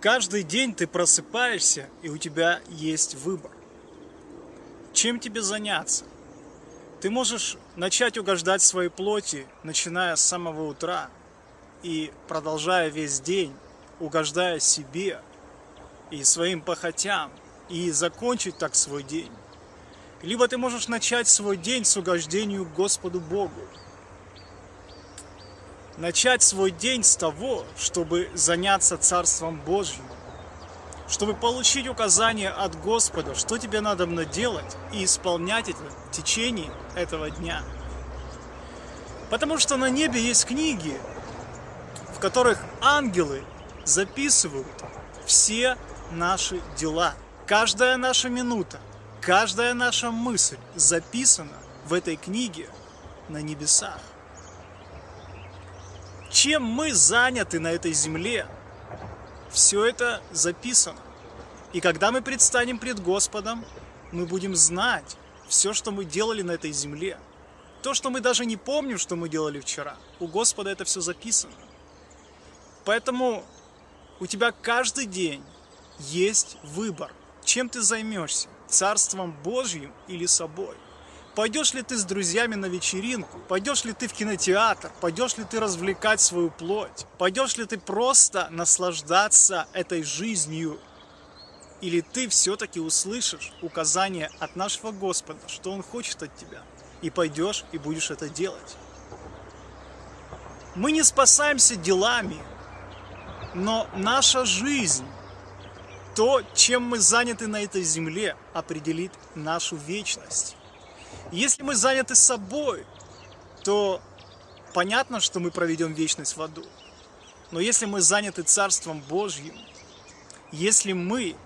Каждый день ты просыпаешься, и у тебя есть выбор. Чем тебе заняться? Ты можешь начать угождать своей плоти, начиная с самого утра и продолжая весь день, угождая себе и своим похотям, и закончить так свой день. Либо ты можешь начать свой день с угождению Господу Богу, начать свой день с того, чтобы заняться Царством Божьим, чтобы получить указания от Господа, что тебе надо делать и исполнять это в течение этого дня. Потому что на небе есть книги, в которых ангелы записывают все наши дела. Каждая наша минута, каждая наша мысль записана в этой книге на небесах чем мы заняты на этой земле, все это записано. И когда мы предстанем пред Господом, мы будем знать все, что мы делали на этой земле. То, что мы даже не помним, что мы делали вчера. У Господа это все записано. Поэтому у тебя каждый день есть выбор, чем ты займешься, Царством Божьим или собой. Пойдешь ли ты с друзьями на вечеринку? Пойдешь ли ты в кинотеатр? Пойдешь ли ты развлекать свою плоть? Пойдешь ли ты просто наслаждаться этой жизнью? Или ты все-таки услышишь указание от нашего Господа, что Он хочет от тебя, и пойдешь и будешь это делать? Мы не спасаемся делами, но наша жизнь, то, чем мы заняты на этой земле, определит нашу вечность. Если мы заняты собой, то понятно, что мы проведем вечность в аду. Но если мы заняты Царством Божьим, если мы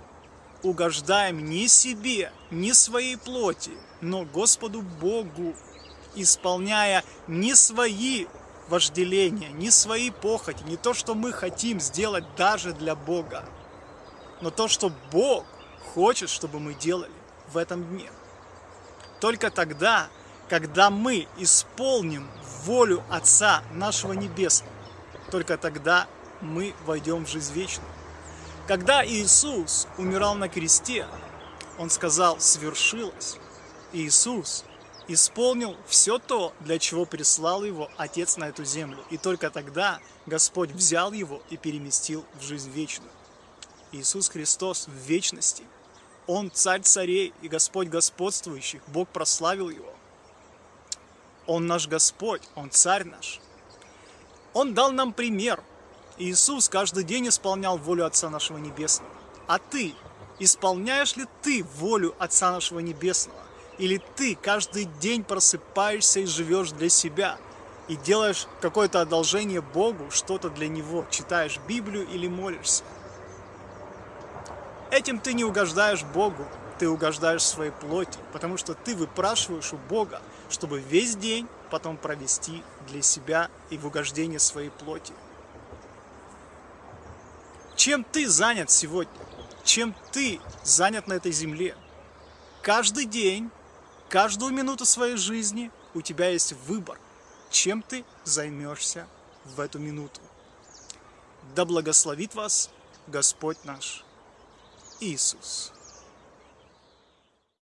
угождаем не себе, не своей плоти, но Господу Богу, исполняя не свои вожделения, не свои похоти, не то, что мы хотим сделать даже для Бога, но то, что Бог хочет, чтобы мы делали в этом дне. Только тогда, когда мы исполним волю Отца нашего Небесного, только тогда мы войдем в жизнь вечную. Когда Иисус умирал на кресте, Он сказал «свершилось». Иисус исполнил все то, для чего прислал его Отец на эту землю. И только тогда Господь взял его и переместил в жизнь вечную. Иисус Христос в вечности – он царь царей и Господь господствующих. Бог прославил его. Он наш Господь, Он царь наш. Он дал нам пример. Иисус каждый день исполнял волю Отца нашего Небесного. А ты, исполняешь ли ты волю Отца нашего Небесного? Или ты каждый день просыпаешься и живешь для себя? И делаешь какое-то одолжение Богу, что-то для Него, читаешь Библию или молишься? Этим ты не угождаешь Богу, ты угождаешь своей плоти, потому что ты выпрашиваешь у Бога, чтобы весь день потом провести для себя и в угождение своей плоти. Чем ты занят сегодня? Чем ты занят на этой земле? Каждый день, каждую минуту своей жизни у тебя есть выбор, чем ты займешься в эту минуту. Да благословит вас Господь наш. Isus.